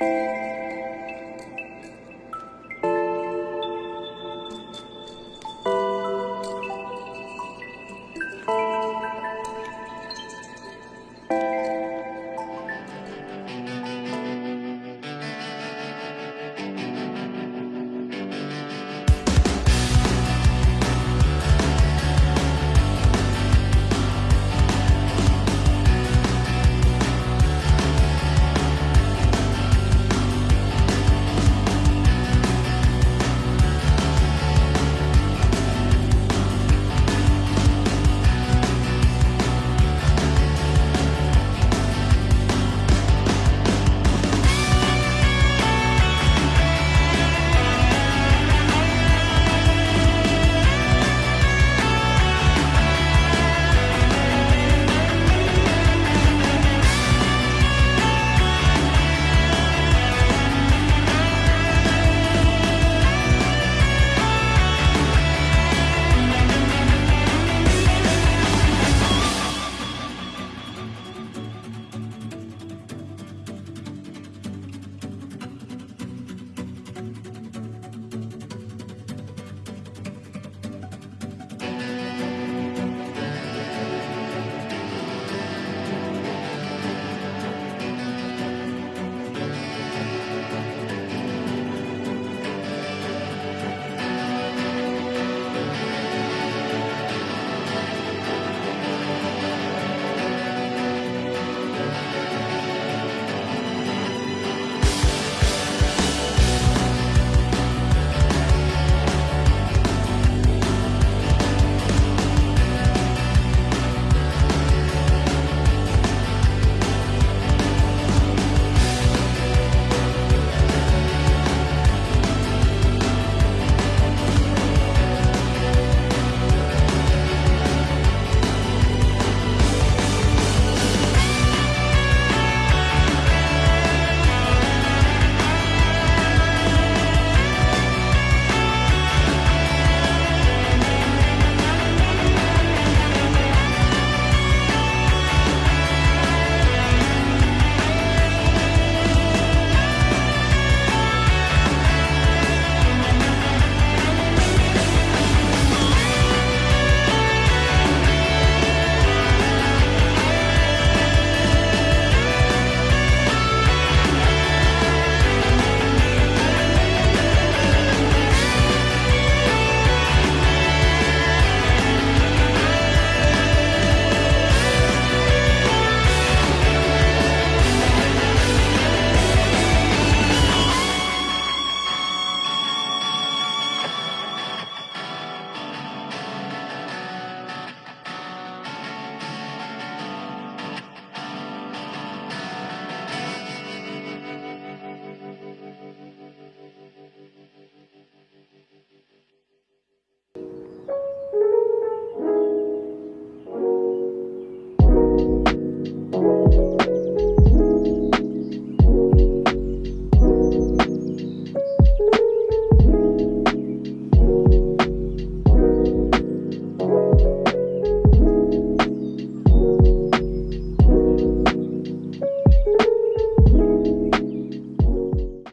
嗯。